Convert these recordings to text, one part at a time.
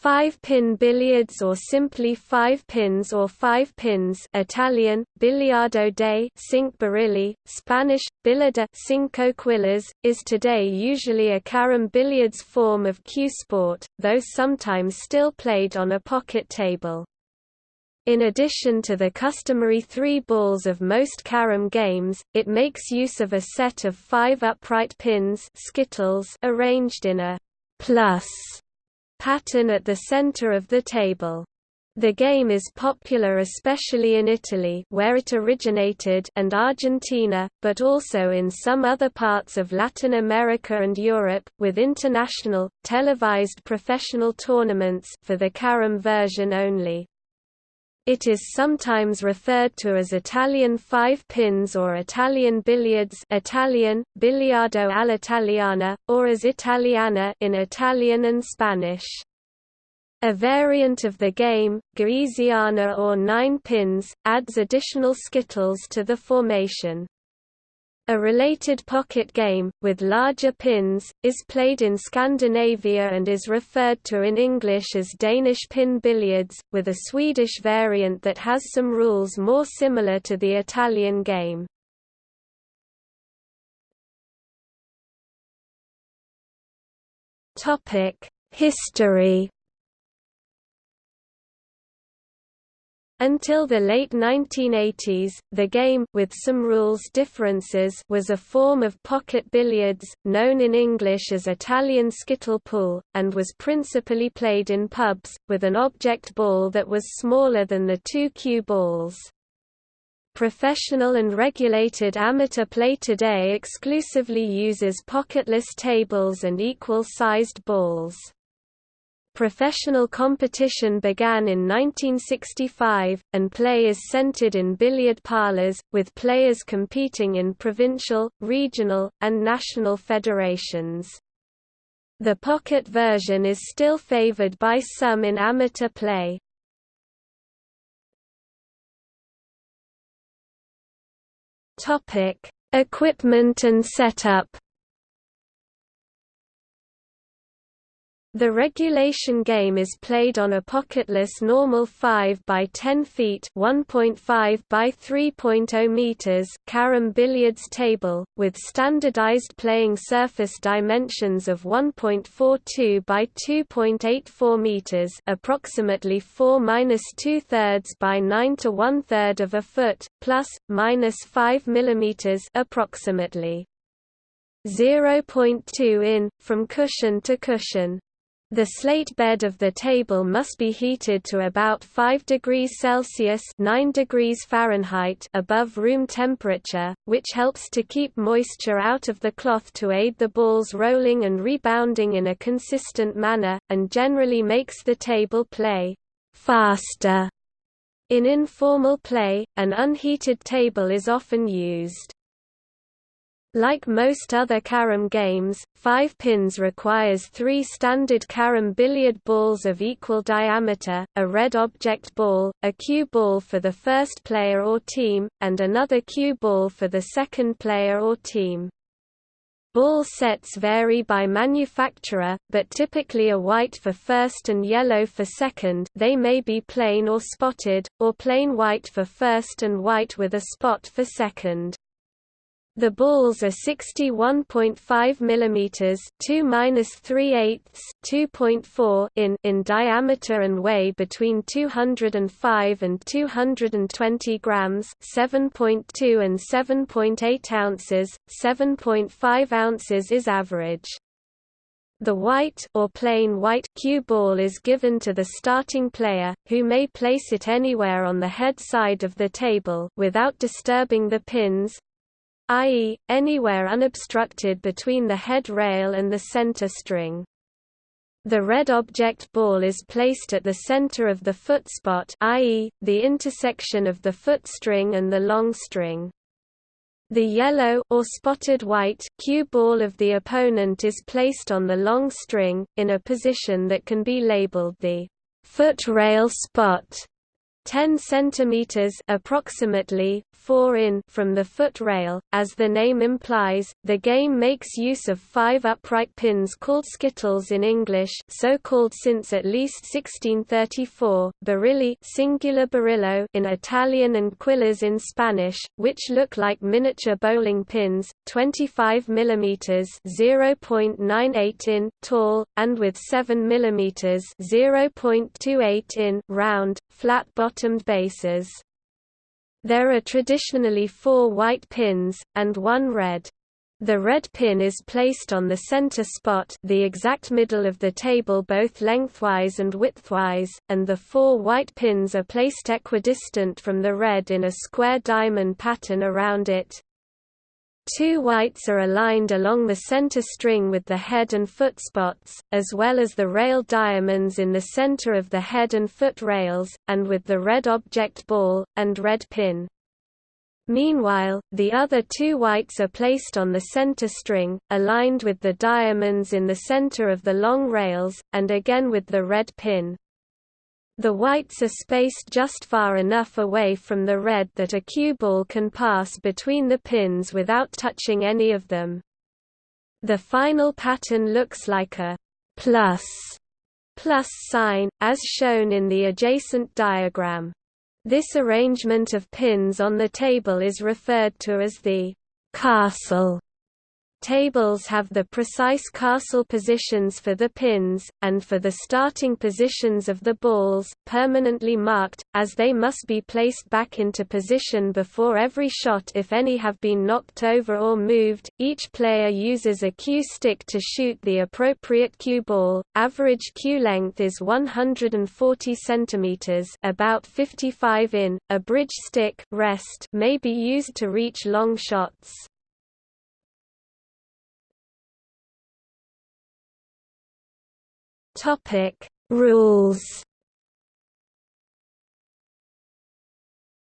Five-pin billiards or simply five pins or five pins Italian, biliardo de cinque birilli, Spanish, billarda cinco quillas, is today usually a carom billiards form of cue sport, though sometimes still played on a pocket table. In addition to the customary three balls of most carom games, it makes use of a set of five upright pins skittles arranged in a plus pattern at the center of the table. The game is popular especially in Italy where it originated and Argentina, but also in some other parts of Latin America and Europe, with international, televised professional tournaments for the carom version only. It is sometimes referred to as Italian five pins or Italian billiards Italian, biliardo all'italiana, or as Italiana in Italian and Spanish. A variant of the game, Goriziana or nine pins, adds additional skittles to the formation. A related pocket game, with larger pins, is played in Scandinavia and is referred to in English as Danish pin billiards, with a Swedish variant that has some rules more similar to the Italian game. History Until the late 1980s, the game with some rules differences was a form of pocket billiards, known in English as Italian skittle pool, and was principally played in pubs, with an object ball that was smaller than the two cue balls. Professional and regulated amateur play today exclusively uses pocketless tables and equal-sized balls. Professional competition began in 1965, and play is centered in billiard parlors, with players competing in provincial, regional, and national federations. The pocket version is still favored by some in amateur play. Equipment and setup The regulation game is played on a pocketless normal 5 by 10 feet (1.5 by 3.0 meters) carom billiards table with standardized playing surface dimensions of 1.42 by 2.84 meters, approximately 4 minus 2 thirds by 9 to 1 third of a foot, plus minus 5 millimeters approximately. 0.2 in, from cushion to cushion. The slate bed of the table must be heated to about 5 degrees Celsius 9 degrees Fahrenheit above room temperature, which helps to keep moisture out of the cloth to aid the balls rolling and rebounding in a consistent manner, and generally makes the table play faster. In informal play, an unheated table is often used. Like most other carom games, five pins requires three standard carom billiard balls of equal diameter, a red object ball, a cue ball for the first player or team, and another cue ball for the second player or team. Ball sets vary by manufacturer, but typically a white for first and yellow for second they may be plain or spotted, or plain white for first and white with a spot for second. The balls are 61.5 mm 2 2.4 in in diameter and weigh between 205 and 220 grams, 7.2 and 7.8 ounces. 7.5 ounces is average. The white or plain white cue ball is given to the starting player, who may place it anywhere on the head side of the table without disturbing the pins, i.e., anywhere unobstructed between the head rail and the center string. The red object ball is placed at the center of the foot spot i.e., the intersection of the foot string and the long string. The yellow or spotted white cue ball of the opponent is placed on the long string, in a position that can be labeled the foot rail spot 10 centimeters approximately 4 in from the foot rail. As the name implies, the game makes use of five upright pins called skittles in English, so called since at least 1634, birilli singular birillo in Italian and quillas in Spanish, which look like miniature bowling pins, 25 mm (0.98 in) tall and with 7 mm (0.28 in) round, flat-bottomed bases. There are traditionally four white pins, and one red. The red pin is placed on the center spot the exact middle of the table both lengthwise and widthwise, and the four white pins are placed equidistant from the red in a square diamond pattern around it. Two whites are aligned along the center string with the head and foot spots, as well as the rail diamonds in the center of the head and foot rails, and with the red object ball, and red pin. Meanwhile, the other two whites are placed on the center string, aligned with the diamonds in the center of the long rails, and again with the red pin. The whites are spaced just far enough away from the red that a cue ball can pass between the pins without touching any of them. The final pattern looks like a plus plus sign, as shown in the adjacent diagram. This arrangement of pins on the table is referred to as the castle Tables have the precise castle positions for the pins, and for the starting positions of the balls, permanently marked, as they must be placed back into position before every shot if any have been knocked over or moved. Each player uses a cue stick to shoot the appropriate cue ball. Average cue length is 140 cm about 55 in. A bridge stick rest may be used to reach long shots. Topic: Rules.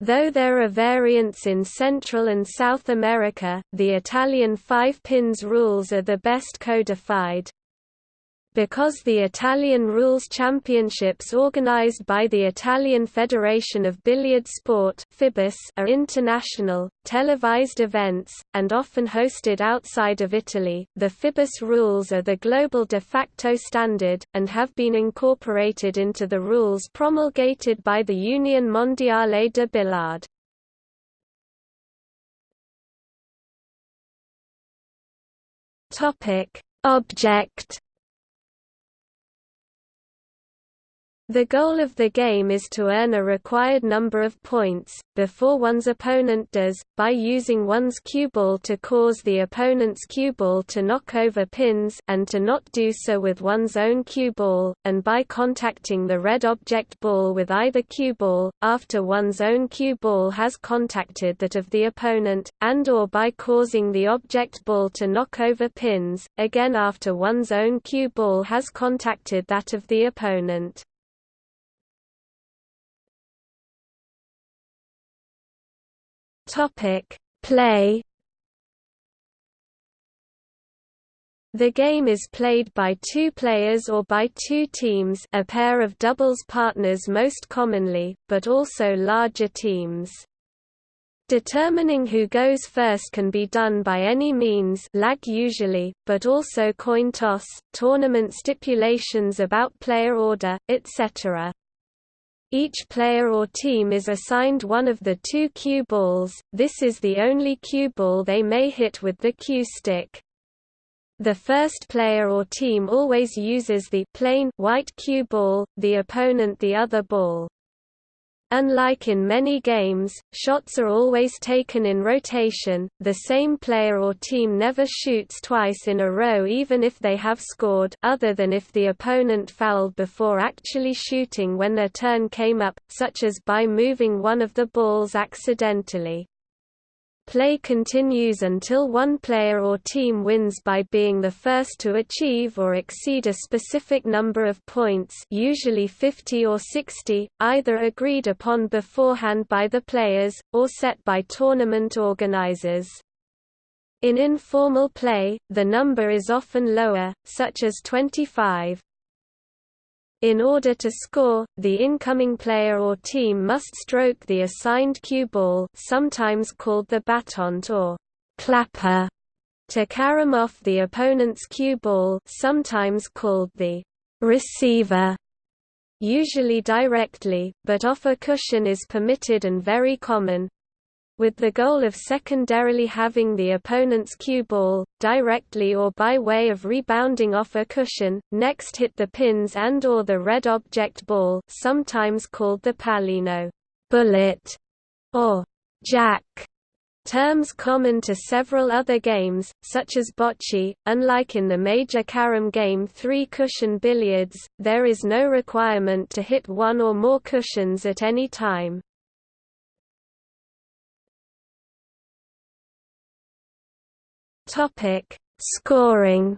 Though there are variants in Central and South America, the Italian five pins rules are the best codified. Because the Italian Rules Championships organized by the Italian Federation of Billiard Sport are international, televised events, and often hosted outside of Italy, the FIBIS rules are the global de facto standard, and have been incorporated into the rules promulgated by the Union Mondiale de Billard. Object The goal of the game is to earn a required number of points, before one's opponent does, by using one's cue ball to cause the opponent's cue ball to knock over pins and to not do so with one's own cue ball, and by contacting the red object ball with either cue ball, after one's own cue ball has contacted that of the opponent, and or by causing the object ball to knock over pins, again after one's own cue ball has contacted that of the opponent. Topic: Play. The game is played by two players or by two teams, a pair of doubles partners most commonly, but also larger teams. Determining who goes first can be done by any means lag usually, but also coin toss, tournament stipulations about player order, etc. Each player or team is assigned one of the two cue balls, this is the only cue ball they may hit with the cue stick. The first player or team always uses the plain white cue ball, the opponent the other ball. Unlike in many games, shots are always taken in rotation, the same player or team never shoots twice in a row even if they have scored other than if the opponent fouled before actually shooting when their turn came up, such as by moving one of the balls accidentally. Play continues until one player or team wins by being the first to achieve or exceed a specific number of points usually 50 or 60, either agreed upon beforehand by the players, or set by tournament organizers. In informal play, the number is often lower, such as 25. In order to score, the incoming player or team must stroke the assigned cue ball sometimes called the battant or clapper to carom off the opponent's cue ball sometimes called the receiver usually directly, but off a cushion is permitted and very common, with the goal of secondarily having the opponent's cue ball, directly or by way of rebounding off a cushion, next hit the pins and or the red object ball sometimes called the pallino bullet, or jack terms common to several other games, such as bocce. Unlike in the major carom game three cushion billiards, there is no requirement to hit one or more cushions at any time. Topic: Scoring.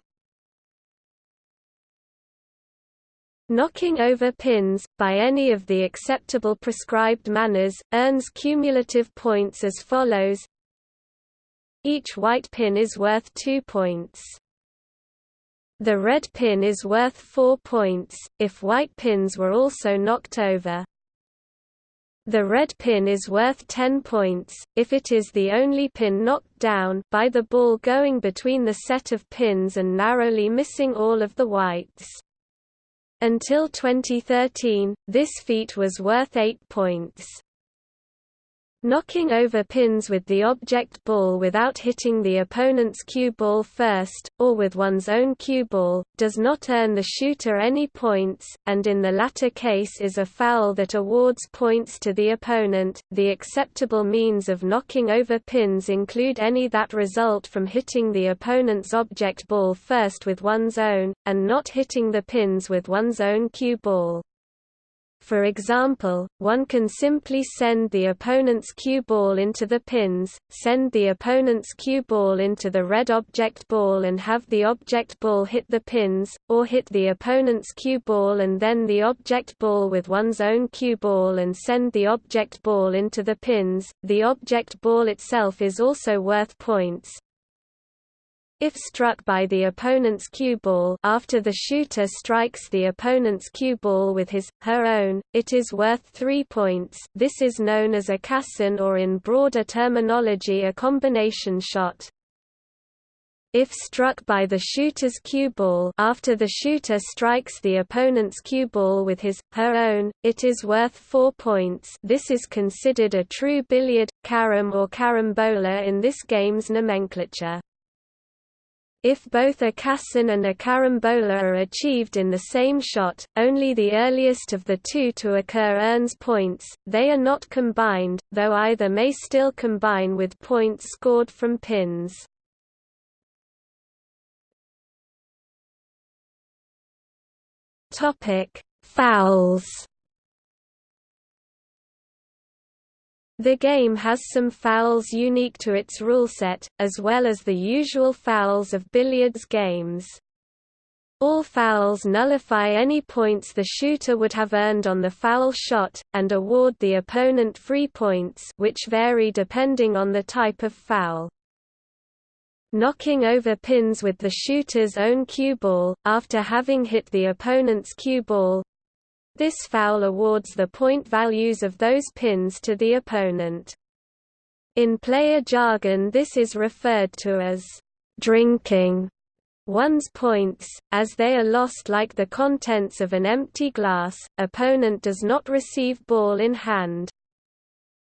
Knocking over pins, by any of the acceptable prescribed manners, earns cumulative points as follows Each white pin is worth 2 points. The red pin is worth 4 points, if white pins were also knocked over. The red pin is worth 10 points, if it is the only pin knocked down by the ball going between the set of pins and narrowly missing all of the whites. Until 2013, this feat was worth 8 points. Knocking over pins with the object ball without hitting the opponent's cue ball first, or with one's own cue ball, does not earn the shooter any points, and in the latter case is a foul that awards points to the opponent. The acceptable means of knocking over pins include any that result from hitting the opponent's object ball first with one's own, and not hitting the pins with one's own cue ball. For example, one can simply send the opponent's cue ball into the pins, send the opponent's cue ball into the red object ball and have the object ball hit the pins, or hit the opponent's cue ball and then the object ball with one's own cue ball and send the object ball into the pins. The object ball itself is also worth points, if struck by the opponent's cue ball after the shooter strikes the opponent's cue ball with his, her own, it is worth 3 points this is known as a caisson or in broader terminology a combination shot. If struck by the shooter's cue ball after the shooter strikes the opponent's cue ball with his, her own, it is worth 4 points this is considered a true billiard, carom or carambola in this game's nomenclature. If both a caisson and a carambola are achieved in the same shot, only the earliest of the two to occur earns points, they are not combined, though either may still combine with points scored from pins. Fouls The game has some fouls unique to its rule set, as well as the usual fouls of billiards games. All fouls nullify any points the shooter would have earned on the foul shot, and award the opponent free points which vary depending on the type of foul. Knocking over pins with the shooter's own cue ball, after having hit the opponent's cue ball, this foul awards the point values of those pins to the opponent. In player jargon this is referred to as drinking one's points, as they are lost like the contents of an empty glass, opponent does not receive ball in hand.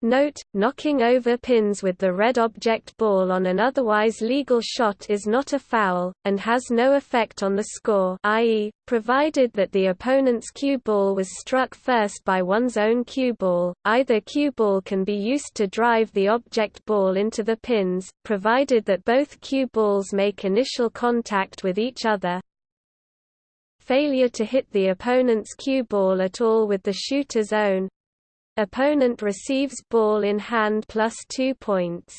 Note, knocking over pins with the red object ball on an otherwise legal shot is not a foul, and has no effect on the score i.e., provided that the opponent's cue ball was struck first by one's own cue ball, either cue ball can be used to drive the object ball into the pins, provided that both cue balls make initial contact with each other. Failure to hit the opponent's cue ball at all with the shooter's own, Opponent receives ball in hand plus 2 points.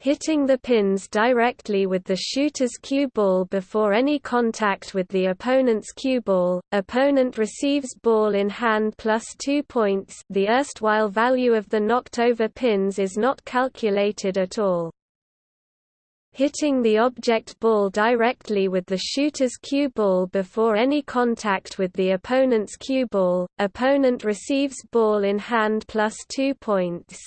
Hitting the pins directly with the shooter's cue ball before any contact with the opponent's cue ball, opponent receives ball in hand plus 2 points the erstwhile value of the knocked over pins is not calculated at all. Hitting the object ball directly with the shooter's cue ball before any contact with the opponent's cue ball, opponent receives ball in hand plus 2 points.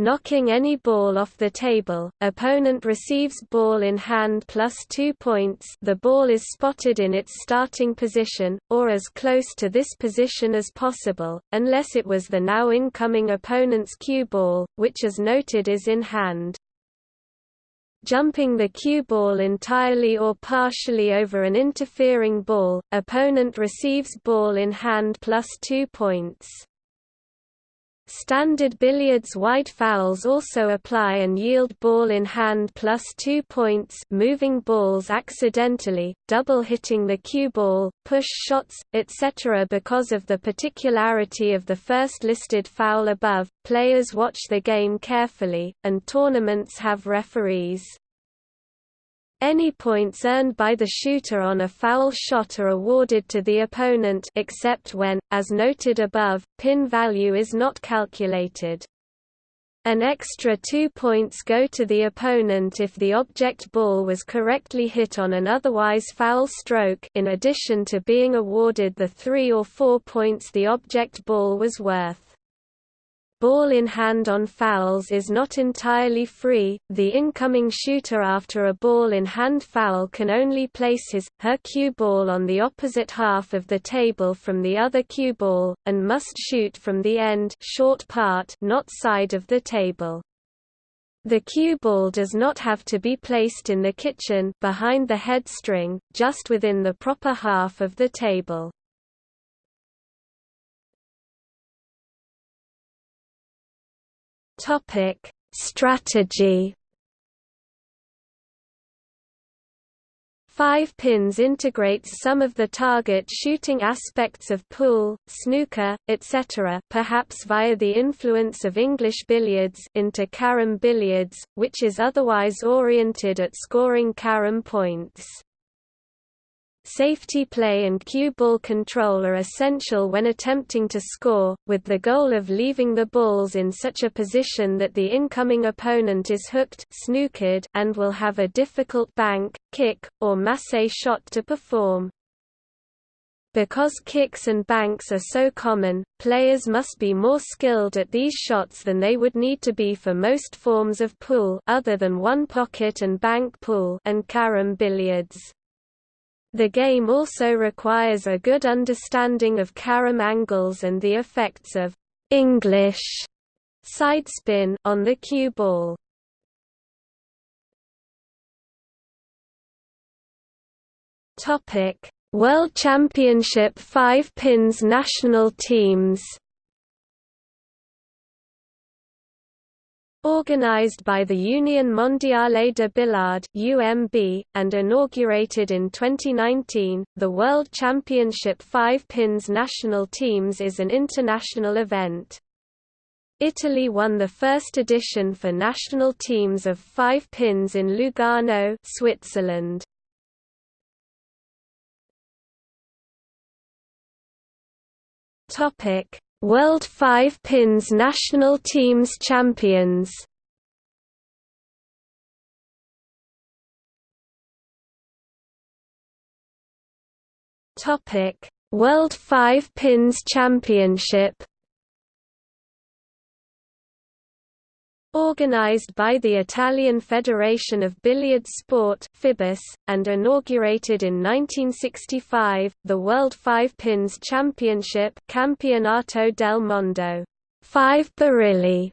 Knocking any ball off the table, opponent receives ball in hand plus 2 points the ball is spotted in its starting position, or as close to this position as possible, unless it was the now incoming opponent's cue ball, which as noted is in hand. Jumping the cue ball entirely or partially over an interfering ball, opponent receives ball in hand plus 2 points. Standard billiards wide fouls also apply and yield ball in hand plus 2 points moving balls accidentally, double hitting the cue ball, push shots, etc. Because of the particularity of the first listed foul above, players watch the game carefully, and tournaments have referees. Any points earned by the shooter on a foul shot are awarded to the opponent except when, as noted above, pin value is not calculated. An extra two points go to the opponent if the object ball was correctly hit on an otherwise foul stroke in addition to being awarded the three or four points the object ball was worth. Ball in hand on fouls is not entirely free, the incoming shooter after a ball in hand foul can only place his, her cue ball on the opposite half of the table from the other cue ball, and must shoot from the end short part not side of the table. The cue ball does not have to be placed in the kitchen behind the head string, just within the proper half of the table. Topic: Strategy. Five Pins integrates some of the target shooting aspects of pool, snooker, etc. perhaps via the influence of English billiards into carom billiards, which is otherwise oriented at scoring carom points. Safety play and cue ball control are essential when attempting to score, with the goal of leaving the balls in such a position that the incoming opponent is hooked snookered and will have a difficult bank, kick, or massé shot to perform. Because kicks and banks are so common, players must be more skilled at these shots than they would need to be for most forms of pool other than one pocket and bank pool and carom billiards. The game also requires a good understanding of carom angles and the effects of English side spin on the cue ball. Topic: World Championship 5 pins national teams. Organized by the Union Mondiale de Billard (UMB) and inaugurated in 2019, the World Championship 5 Pins national teams is an international event. Italy won the first edition for national teams of 5 pins in Lugano, Switzerland. Topic: World Five Pins National Teams Champions. Topic: World Five Pins Championship Organized by the Italian Federation of Billiard Sport (FIBIS) and inaugurated in 1965, the World Five Pins Championship Campionato del Mondo Five Birilli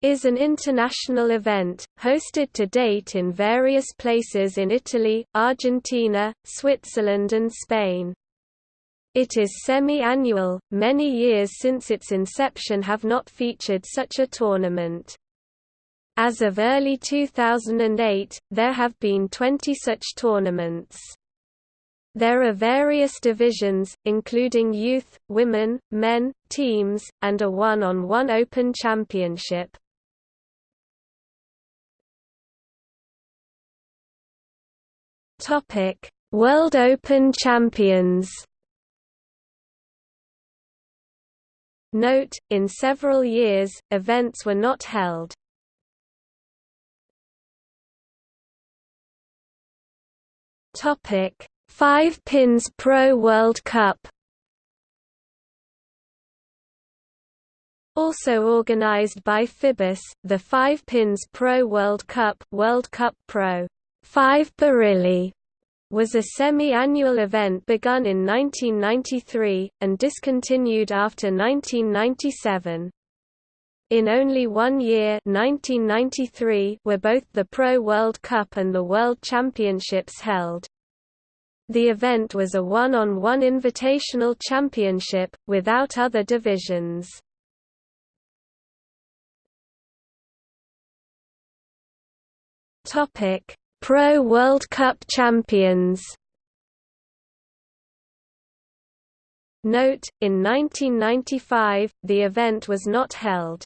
is an international event, hosted to date in various places in Italy, Argentina, Switzerland and Spain. It is semi-annual, many years since its inception have not featured such a tournament. As of early 2008, there have been 20 such tournaments. There are various divisions, including youth, women, men, teams, and a one-on-one -on -one open championship. World Open Champions. Note, in several years, events were not held. Topic: Five Pins Pro World Cup. Also organized by FIBIS, the Five Pins Pro World Cup, World Cup Pro 5 Birilli was a semi-annual event begun in 1993, and discontinued after 1997. In only one year 1993 were both the Pro World Cup and the World Championships held. The event was a one-on-one -on -one invitational championship, without other divisions. Pro World Cup champions Note, in 1995, the event was not held.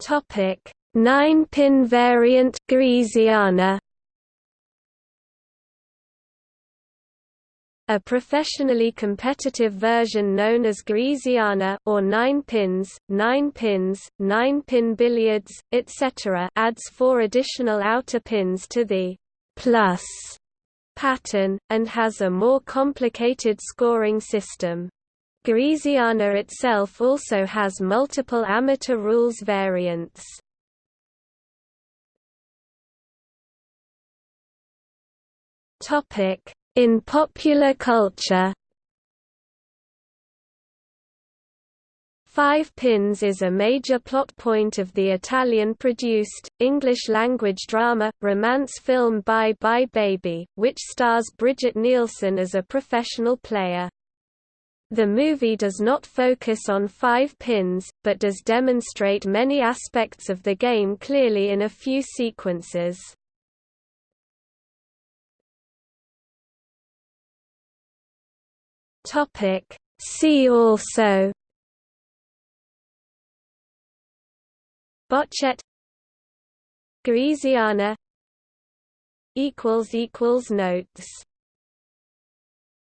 Topic: Nine-pin variant Goriziana. A professionally competitive version known as Goriziana or nine pins, nine pins, nine-pin billiards, etc. adds four additional outer pins to the plus pattern, and has a more complicated scoring system. Goriziana itself also has multiple amateur rules variants. In popular culture Five Pins is a major plot point of the Italian-produced, English-language drama, romance film Bye Bye Baby, which stars Brigitte Nielsen as a professional player. The movie does not focus on five pins, but does demonstrate many aspects of the game clearly in a few sequences. See also. Boccette Goriziana Notes